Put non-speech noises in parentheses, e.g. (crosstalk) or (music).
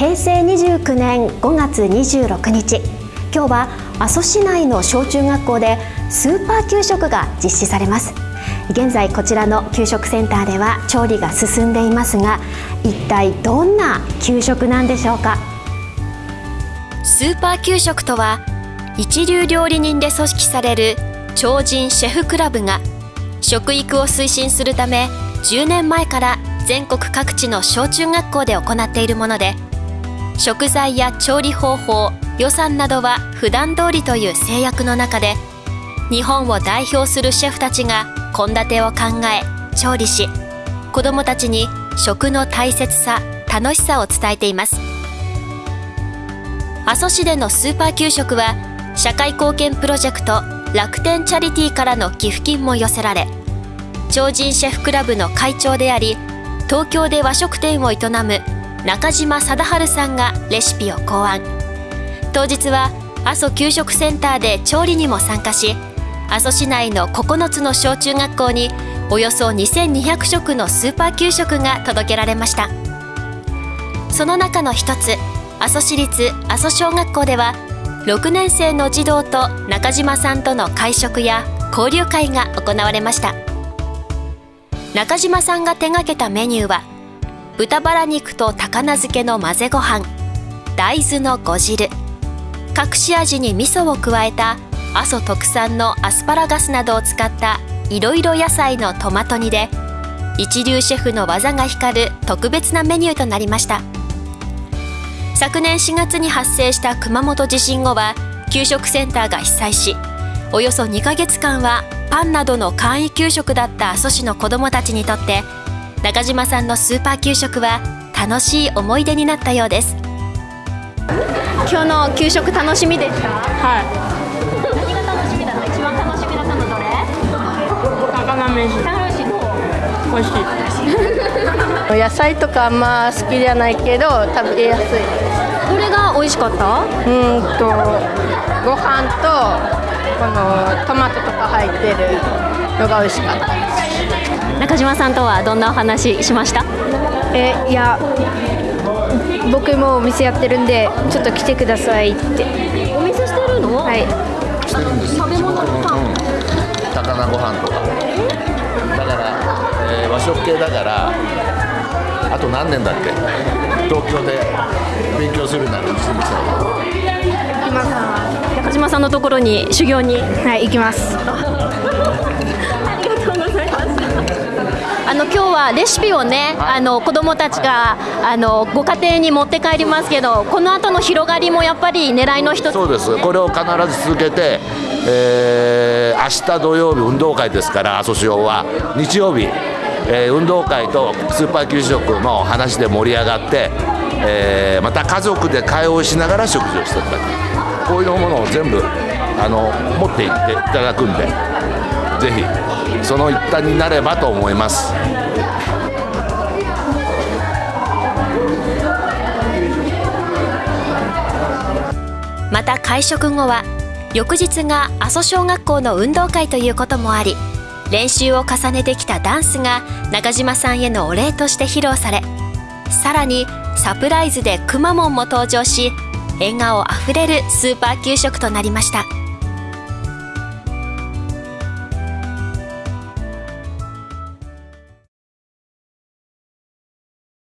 平成29年5月26日。今日は阿蘇市内の小中学校でスーパー給食が実施されます。現在こちらの給食センターでは調理が進んでいますが一体どんな給食なんでしょうか？スーパー給食とは一流料理人で組織される超人シェフクラブが食育を推進するため10年前から全国各地の小中学校で行っているもので食材や調理方法予算などは普段通りという制約の中で日本を代表するシェフたちが献立を考え調理し子どもたちに食の大切さ楽しさを伝えています。阿蘇市でのスーパー給食は社会貢献プロジェクト楽天チャリティーからの寄付金も寄せられ超人シェフクラブの会長であり東京で和食店を営む中島貞治さんがレシピを考案。当日は阿蘇給食センターで調理にも参加し阿蘇市内の9つの小中学校におよそ2200食のスーパー給食が届けられました。その中の一つ阿蘇市立阿蘇小学校では6年生の児童と中島さんとの会食や交流会が行われました。中島さんが手掛けたメニューは豚バラ肉と高菜漬けの混ぜご飯。大豆の呉汁。隠し味に味噌を加えた阿蘇特産のアスパラガスなどを使ったいろいろ野菜のトマト煮で一流シェフの技が光る特別なメニューとなりました。昨年4月に発生した熊本地震後は給食センターが被災しおよそ2ヶ月間はパンなどの簡易給食だった阿蘇市の子どもたちにとって中島さんのスーパー給食は楽しい思い出になったようです。今日の給食楽しみでした？はい。何が楽しみだった？一番楽しみだったのどれ？高菜飯。高飯どう？美味しい。(laughs) 野菜とかあんま好きじゃないけど食べやすい。どれが美味しかった？うーんとご飯とこのトマトとか入ってるのが美味しかった中島さんとはどんなお話しました？えいや僕もお店やってるんでちょっと来てくださいって。お店してるの？はい。してるんです食べ物とか？うん、高菜ご飯とか。だから、えー和食系だからあと何年だっけ？東京で勉強するならうちに来たの。行きます。中島さんのところに修行に？はい行きます。あ (laughs) の今日はレシピをね、あの子供たちがあのご家庭に持って帰りますけど、この後の広がりもやっぱり狙いの一つ。そうです。これを必ず続けて、えー明日土曜日運動会ですから阿蘇市は。日曜日、えー運動会とスーパー給食の話で盛り上がって、えーまた家族で会話をしながら食事をしていただく。こういうものを全部あの持っていっていただくんでぜひその一端になればと思います。また会食後は翌日が阿蘇小学校の運動会ということもあり練習を重ねてきたダンスが中島さんへのお礼として披露されさらにサプライズでくまモンも登場し笑顔あふれるスーパー給食となりました